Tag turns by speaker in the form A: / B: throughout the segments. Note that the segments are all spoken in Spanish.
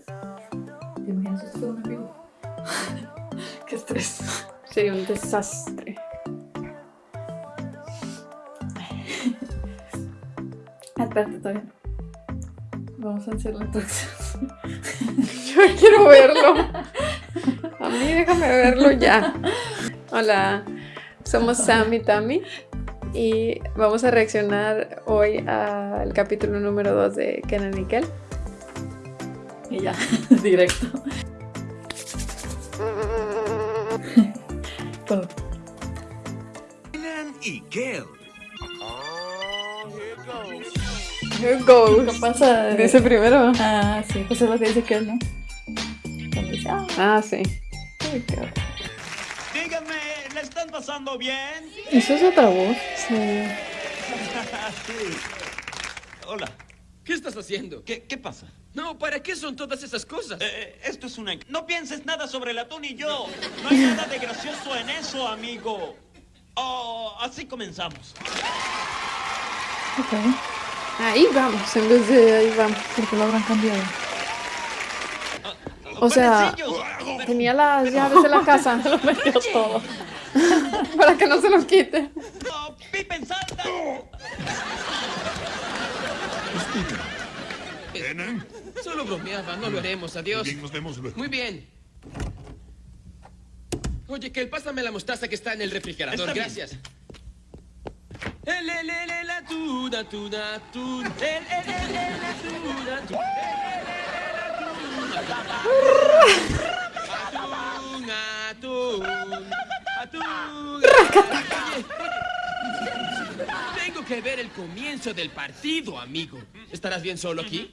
A: ¿Te imaginas esto con un amigo? Qué estrés.
B: Sería un desastre.
A: Espérate, todavía no. Vamos a hacer la introducción.
B: Yo quiero verlo. A mí déjame verlo ya. Hola, somos Sam y Tami y vamos a reaccionar hoy al capítulo número 2 de Kenan y Kel.
A: Y ya, directo.
C: Y Kel.
B: Here goes.
A: ¿qué pasa?
B: Dice primero.
A: Ah, sí, pues es lo que dice que él, ¿no? Ah,
B: Ah, sí.
C: Díganme, ¿la están pasando bien?
A: ¿Eso es otra voz?
B: Sí.
C: Sí. Hola.
D: ¿Qué estás haciendo?
C: ¿Qué, qué pasa?
D: No, ¿para qué son todas esas cosas?
C: Eh, esto es una... No pienses nada sobre el atún y yo. No hay nada de gracioso en eso, amigo. Oh, así comenzamos.
A: Ok.
B: Ahí vamos, en vez de ahí vamos.
A: ¿Por qué lo habrán cambiado?
B: O sea, tenía las llaves de la casa
A: Lo metió todo.
B: para que no se los quite.
E: Kenan,
D: Solo bromeaba, no lo haremos, adiós.
E: bien, nos vemos luego.
D: Muy bien. Oye, que pásame la mostaza que está en el refrigerador,
C: Está bien.
D: gracias. El, el, el, el atún, atún, atún. El, el, el, el atún, atún. El, el, el, el atún. Atún, atún. Atún. Que ver el comienzo del partido, amigo. ¿Estarás bien solo aquí?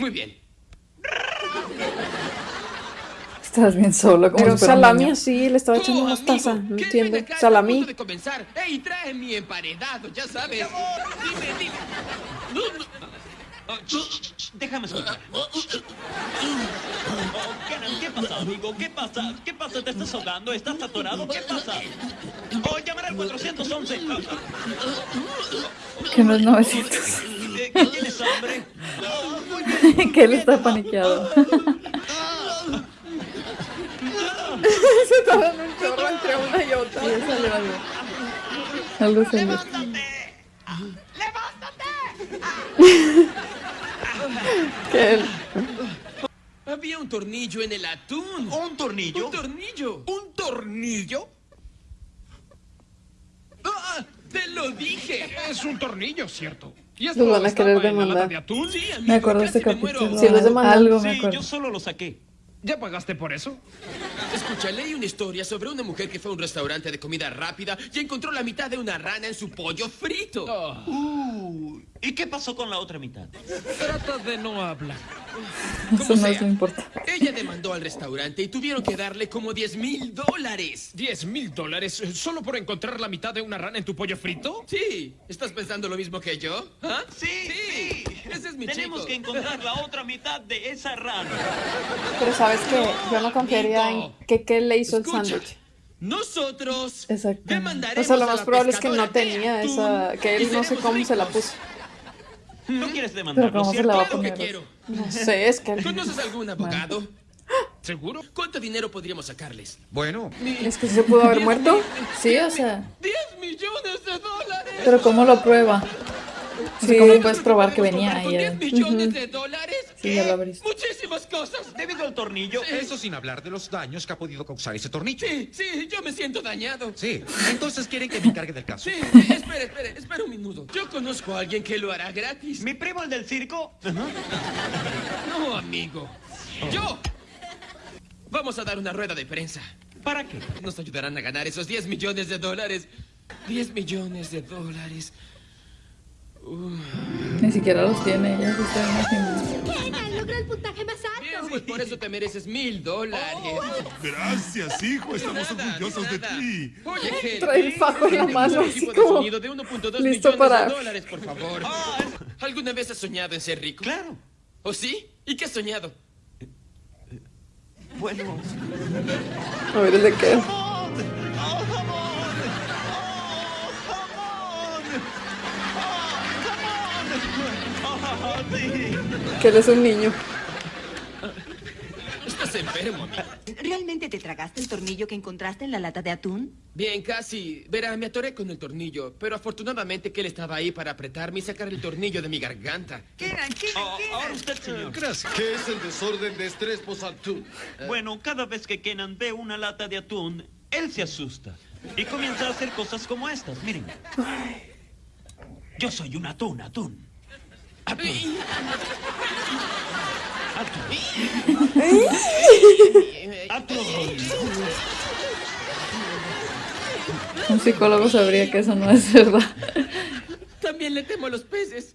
D: Muy bien.
A: Estás bien solo, como
B: Pero salami
A: niño.
B: así, le estaba echando
D: Oh,
B: mostaza. No
D: ¿qué
B: entiendo. Salami.
D: de comenzar. ¡Ey, trae mi emparedado! Ya sabes. Dime, dime.
C: Oh, déjame escuchar. Oh, ¿qué pasa, amigo? ¿Qué pasa? ¿Qué pasa? ¿Te estás ahogando? ¿Estás atorado? ¿Qué pasa? Oh, llamaré al 411.
A: Que no es 900.
C: Eh, ¿qué ¿Tienes hambre? Oh, muy bien.
A: que él está paniqueado.
B: Se está dando un chorro entre una y otra.
A: Algo. Algo salió.
C: ¡Levántate!
B: Que él-
D: Había un tornillo en el atún.
C: ¿Un tornillo?
D: ¿Un tornillo? ¿Un tornillo? ¡Te lo dije!
F: Es un tornillo, ¿cierto? ¿Y
B: Los van a querer demandar.
F: de atún?
D: Sí, amigo,
A: Me acuerdo de este
D: me
A: capítulo.
B: Sí, los demandan.
A: Algo me
C: Sí,
A: acuerdo.
C: yo solo lo saqué.
F: ¿Ya pagaste por eso?
D: Escucha, leí una historia sobre una mujer que fue a un restaurante de comida rápida y encontró la mitad de una rana en su pollo frito.
F: Oh,
C: Uh, ¿Y qué pasó con la otra mitad?
F: trata de no hablar.
A: Eso no
D: sea.
A: importa.
D: Ella demandó al restaurante y tuvieron que darle como 10 mil dólares.
F: ¿10 mil dólares solo por encontrar la mitad de una rana en tu pollo frito?
D: Sí, ¿estás pensando lo mismo que yo? ¿Ah?
C: Sí, sí.
D: Ese es mi
C: Tenemos
D: chico.
C: que encontrar la otra mitad de esa rana.
B: Pero sabes que yo no confiaría en que, que le hizo el
D: Escucha,
B: sándwich.
D: Nosotros
A: Exacto.
D: demandaremos
B: O sea, lo más probable es que no tenía
D: atún
B: esa. Que él no sé cómo se la
D: ricos.
B: puso.
C: ¿No quieres
A: ¿cómo se
C: cierto?
A: la va a
D: Claro que
A: poner?
D: quiero.
B: No sé, es que.
D: ¿Conoces algún abogado?
F: ¿Seguro?
D: ¿Cuánto dinero podríamos sacarles?
E: Bueno,
B: Es que se pudo haber muerto.
D: mil-
A: Sí, o sea.
D: 10 millones de dólares.
A: Pero ¿cómo lo prueba?
B: Sí.
A: ¿Cómo puedes probar que venía
D: ¿Con
A: ahí?
D: 10
A: adentro?
D: millones de dólares?
A: Sí, ya lo abriste.
D: Muchísimas cosas.
C: Debido al tornillo.
E: eso sin hablar de los daños que ha podido causar ese tornillo.
D: Sí, sí, yo me siento dañado.
E: Sí, entonces quieren que me encargue del caso.
D: Sí, espere, espere, espere un minuto. Yo conozco a alguien que lo hará gratis.
C: Mi primo, el del circo.
D: No, amigo. Yo. Vamos a dar una rueda de prensa.
C: ¿Para qué?
D: Nos ayudarán a ganar esos 10 millones de dólares. 10 millones de dólares.
A: Ni siquiera los tiene, ya se está imaginando.
G: Logró el puntaje más
D: Bien,
G: alto.
D: pues por eso te mereces mil dólares.
E: Gracias, hijo, estamos
D: Nada,
E: orgullosos de ti.
D: Oye, Gel,
B: Trae el fajo en la mano,
D: un
B: así
D: equipo de
B: como
D: sonido de 1.2
B: listo para-
D: de dólares, por favor. ¿Alguna vez has soñado en ser rico?
C: Claro.
D: ¿O sí? ¿Y qué has soñado?
C: Bueno.
B: A ver de qué. Que él es un niño.
D: Estás enfermo, amigo.
G: ¿Realmente te tragaste el tornillo que encontraste en la lata de atún?
D: Bien, casi. Verá, me atoré con el tornillo, pero afortunadamente que él estaba ahí para apretarme y sacar el tornillo de mi garganta.
C: Oh, ahora usted, señor.
E: Gracias.
H: ¿Qué es el desorden de estrés post-atún?
C: Bueno, cada vez que Kenan ve una lata de atún, él se asusta. Y comienza a hacer cosas como estas. Miren. Yo soy un atún, atún.
A: Un psicólogo sabría que eso no es verdad.
D: También le temo a los peces.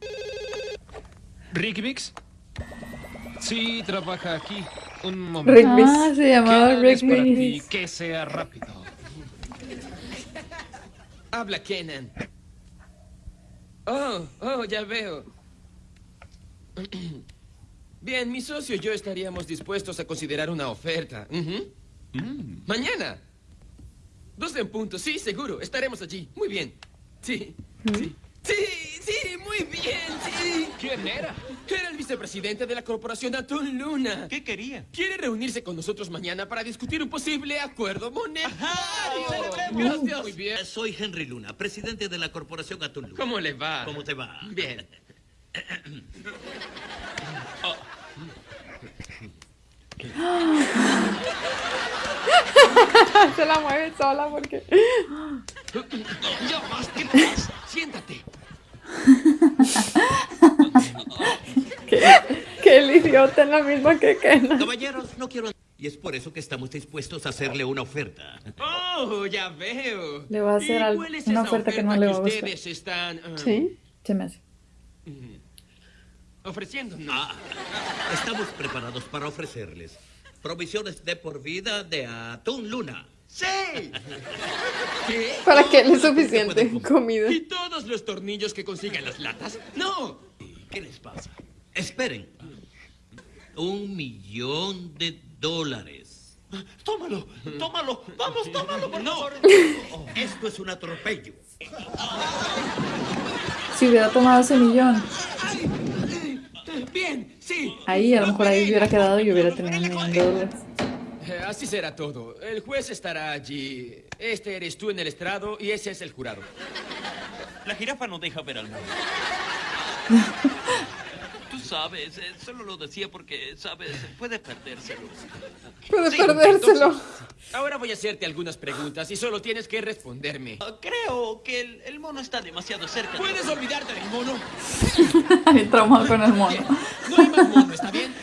F: ¿Ricky Vix? Sí, trabaja aquí. Un momento.
B: Rick Bis.
A: Ah, se llamaba
F: ¿Qué
A: Rick
F: es para ti?
A: Bis.
F: Que sea rápido.
D: Habla Kenan. Oh, oh, ya veo. Bien, mi socio y yo estaríamos dispuestos a considerar una oferta. Ujú. Mañana. Dos en punto, sí, seguro. Estaremos allí. Muy bien. Sí, sí. Sí, sí, muy bien, sí.
F: ¿Quién era?
D: Era el vicepresidente de la corporación Atún Luna.
C: ¿Qué quería?
D: Quiere reunirse con nosotros mañana para discutir un posible acuerdo monetario.
C: ¡Celebremos!
D: Gracias. Muy bien.
I: Soy Henry Luna, presidente de la corporación Atún Luna.
D: ¿Cómo le va?
I: ¿Cómo te va?
D: Bien.
B: Se la mueve sola porque.
D: Ya más, ¿qué pasa? Siéntate.
B: Que el idiota es la misma que Kenan.
I: Caballeros, no quiero... Y es por eso que estamos dispuestos a hacerle una oferta.
D: Oh, ya veo.
A: Le va a hacer
D: ¿Y
A: al- una
D: esa
A: oferta que no le va a gustar.
D: ustedes están ah,
B: Sí.
A: Se me hace.
D: Ofreciendo?
I: Ah, estamos preparados para ofrecerles provisiones de por vida de Atún Luna.
C: ¡Sí!
D: ¿Qué?
B: Para que él es suficiente comida.
D: ¿Y todos los tornillos que consiguen las latas? ¡No!
I: ¿Qué les pasa? Esperen. Un millón de dólares.
C: Tómalo, tómalo. Vamos, tómalo, por favor.
I: Esto es un atropello.
A: Si hubiera tomado ese millón. Ahí a lo mejor ahí hubiera quedado y hubiera tenido un millón de dólares.
D: Eh, Así será todo. El juez estará allí. Este eres tú en el estrado y ese es el jurado.
C: La jirafa no deja ver al mundo.
I: Tú sabes, eh, solo lo decía porque, sabes, puede perdérselo.
B: Puede
D: Sí,
B: perdérselo.
D: entonces, ahora voy a hacerte algunas preguntas y solo tienes que responderme.
C: Ah, Creo que el, el mono está demasiado cerca. de-
D: ¿Puedes olvidarte del mono?
A: Bien traumado con el mono.
D: Bien. No hay más mono, ¿está bien?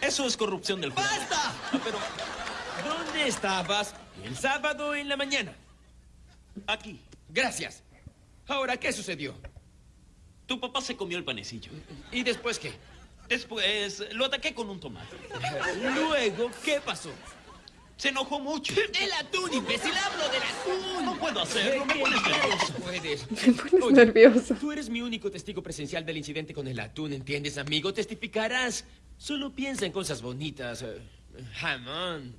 C: Eso es corrupción del jurado.
D: ¡Basta! Ah, Pero, ¿dónde estabas el sábado en la mañana?
C: Aquí.
D: Gracias. Ahora, ¿qué sucedió?
C: Tu papá se comió el panecillo.
D: ¿Y después qué?
C: Después lo ataqué con un tomate.
D: Luego, ¿qué pasó?
C: Se enojó mucho.
D: El atún, imbécil, hablo del atún.
C: No puedo hacerlo, me
D: ¿Qué
C: pones nervioso.
D: puedes.
B: Me pones
D: Oye,
B: nervioso.
D: Tú eres mi único testigo presencial del incidente con el atún, ¿entiendes, amigo? Testificarás. Solo piensa en cosas bonitas. eh, Jamón.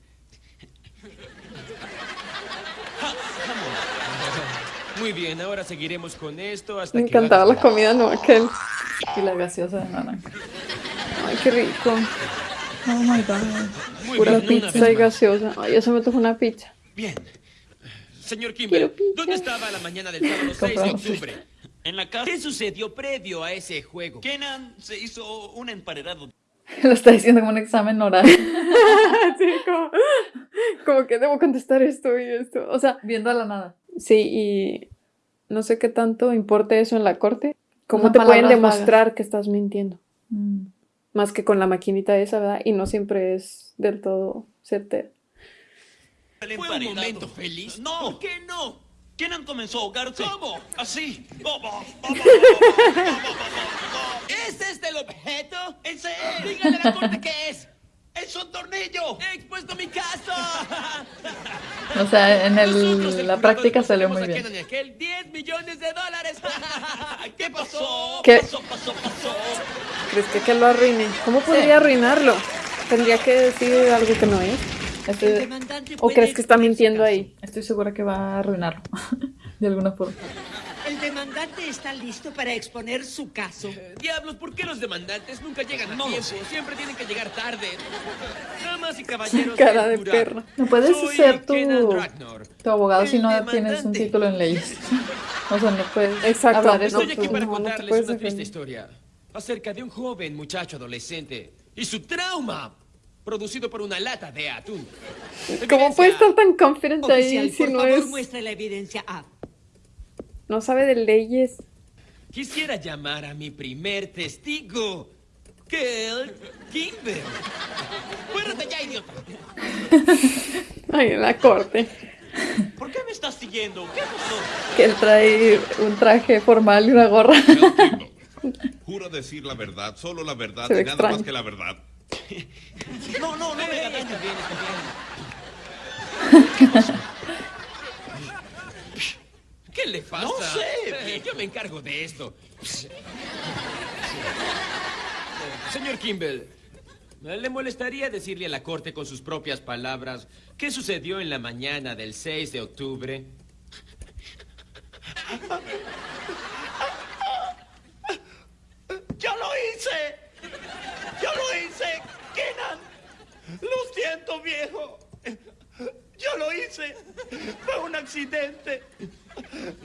D: Muy bien, ahora seguiremos con esto hasta
B: Me
D: que
B: encantaba la comida, no aquel.
A: Y la gaseosa de naranja.
B: Ay, qué rico.
A: Oh my god.
D: Muy
B: Pura
D: bien,
B: pizza y gaseosa. Ay, yo se me tocó una pizza.
D: Bien. Señor
B: pizza.
D: ¿dónde estaba la mañana del sábado 6 de
A: Compramos
D: octubre?
C: En la casa,
D: ¿Qué sucedió previo a ese juego?
C: Kenan se hizo un emparedado.
A: Lo está diciendo como un examen oral.
B: Así como, como que debo contestar esto y esto. O sea,
A: Viendo a la nada.
B: Sí, y no sé qué tanto importe eso en la corte. ¿Cómo
A: Unas
B: te pueden demostrar que estás mintiendo?
A: Mm.
B: Más que con la maquinita esa, ¿verdad? Y no siempre es del todo certero.
C: El
D: ¿Fue un momento feliz?
C: No.
D: ¿Por qué no?
C: Kenan comenzó a ahogarse.
D: ¿Cómo?
C: Así. Bobo,
D: ¿Es este el objeto?
C: ¡Ese
D: Dígale a la corte qué es.
C: es un tornillo!
D: He expuesto mi caso.
A: O sea, en el- la práctica salió muy bien.
D: Kenan y aquel 10 millones de dólares. ¿Qué pasó?
B: ¿Qué?
C: Pasó, pasó, pasó.
B: ¿Crees que, que lo arruine? ¿Cómo podría arruinarlo? Tendría que decir algo que no es.
A: Estoy,
B: ¿O crees que está mintiendo ahí?
A: estoy segura que va a arruinarlo. De alguna forma.
J: El demandante está listo para exponer su caso.
D: Diablos, ¿por qué los demandantes nunca llegan a tiempo? Siempre tienen que llegar tarde. Damas y caballeros.
B: Cara de perro.
A: No puedes
D: soy
A: ser tu, tu abogado si
D: El
A: no
D: demandante.
A: tienes un título en leyes. O sea, no puedes
B: Exacto.
A: hablar.
D: Estoy aquí
B: tú
D: para
B: no, no
D: contarles
B: puedes
D: una triste
B: defender.
D: historia acerca de un joven muchacho adolescente y su trauma producido por una lata de atún.
B: ¿Cómo
D: Evidencia.
B: puede estar tan confident
J: Oficial,
B: ahí si
J: por
B: no
J: favor,
B: es...
J: muestre la evidencia A.
B: No sabe de leyes.
D: Quisiera llamar a mi primer testigo, Kel Kimber. ¡Fuérate ya, idiota!
B: Ay, en la corte.
C: ¿Por qué me estás siguiendo? ¿Qué pasó?
A: Que él trae un traje formal y una gorra.
E: Jura decir la verdad, solo la verdad y nada
B: extraño.
E: más que la verdad.
C: No, no, no me hagas
D: está bien, está bien. ¿Qué le pasa?
C: No sé.
D: Eh, Yo me encargo de esto. Señor Kimball, ¿le molestaría decirle a la corte con sus propias palabras qué sucedió en la mañana del 6 de octubre?
C: ¡Yo lo hice! ¡Yo lo hice! ¡Kenan! Lo siento, viejo. Yo lo hice. Fue un accidente.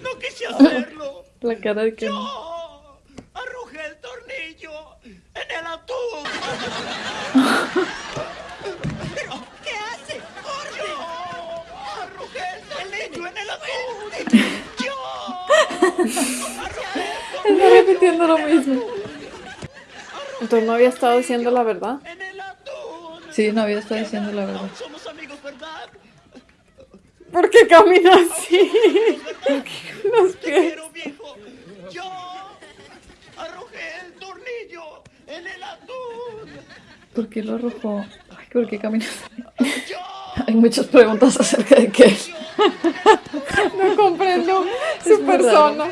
C: No quise hacerlo.
A: La cara de que
C: Yo arrojé el tornillo en el atún.
J: ¿Qué hace?
C: Yo arrojé el tornillo en el atún. Yo
A: está repitiendo lo mismo.
B: Entonces no había estado diciendo la verdad.
C: en el atún.
A: Sí, no había estado diciendo la verdad.
C: Somos amigos, ¿verdad?
B: ¿Por qué camina así? Los pies.
C: quiero, viejo. Yo arrojé el tornillo en el atún.
A: ¿Por qué lo arrojó? Ay, ¿por qué camina así? Hay muchas preguntas acerca de qué.
B: No comprendo
A: Es
B: su persona.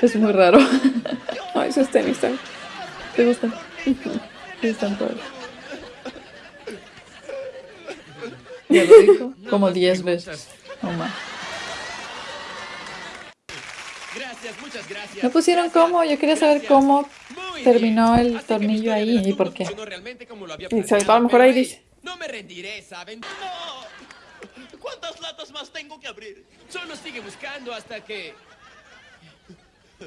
A: Es muy raro.
B: Ay, sus tenis están.
A: ¿Te gustan? Están todos. Ya lo dijo como 10 veces. No más. No pusieron cómo, yo quería saber cómo terminó el tornillo ahí y por qué.
B: Y sabe, a lo mejor ahí dice.
D: No me rendiré, ¿saben?
C: no. ¿Cuántas latas más tengo que abrir?
D: Solo sigue buscando hasta que...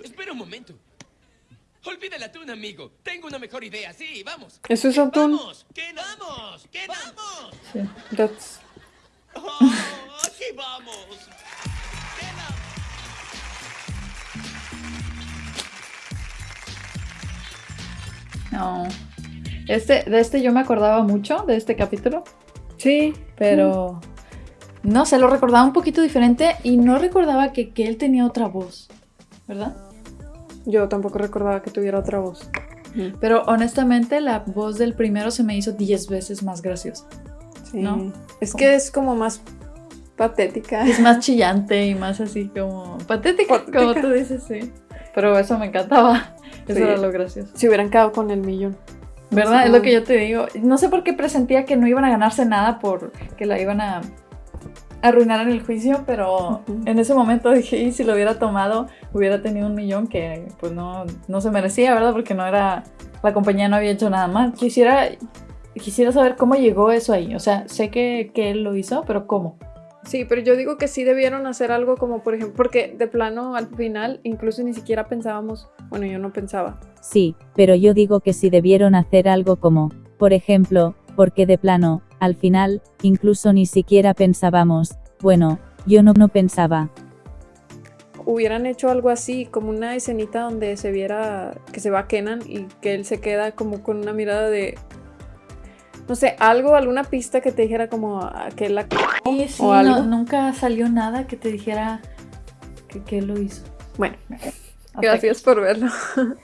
D: Espera un momento. Olvida el atún, amigo. Tengo una mejor idea. Sí, vamos.
B: Eso es atún.
D: ¡Vamos! ¿Qué vamos? ¿Qué vamos?
A: Sí.
B: That's-
C: Oh, aquí vamos.
A: No. Este, de este yo me acordaba mucho, de este capítulo,
B: Sí,
A: pero no sé, lo recordaba un poquito diferente y no recordaba que, que él tenía otra voz, ¿verdad?
B: Yo tampoco recordaba que tuviera otra voz.
A: Pero honestamente la voz del primero se me hizo 10 veces más graciosa.
B: Sí.
A: ¿No?
B: Es que es como más patética.
A: Es más chillante y más así como patética,
B: Patética.
A: como tú dices, sí. Pero eso me encantaba. Eso
B: Sí.
A: era lo gracioso.
B: Si hubieran quedado con el millón.
A: ¿Verdad?
B: Sí.
A: Es lo que yo te digo. No sé por qué presentía que no iban a ganarse nada por que la iban a arruinar en el juicio, pero en ese momento dije, y si lo hubiera tomado, hubiera tenido un millón que pues no, no se merecía, ¿verdad? Porque no era, la compañía no había hecho nada mal. Quisiera, quisiera saber cómo llegó eso ahí. O sea, sé que, que él lo hizo, pero ¿cómo?
B: Sí, pero yo digo que sí debieron hacer algo como, por ejemplo, porque de plano al final incluso ni siquiera pensábamos, bueno, yo no pensaba.
K: Sí, pero yo digo que si debieron hacer algo como, por ejemplo, porque de plano, al final, incluso ni siquiera pensábamos, bueno, yo no, no pensaba.
B: Hubieran hecho algo así, como una escenita donde se viera que se va Kenan y que él se queda como con una mirada de, no sé, algo, alguna pista que te dijera como ah, que él la...
A: Y sí,
B: ¿O algo?
A: no- nunca salió nada que te dijera que, que él lo hizo.
B: Bueno, gracias por verlo.